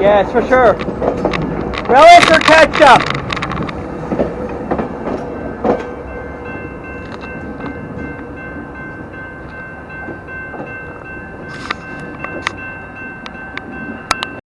Yes, for sure. Relish or ketchup?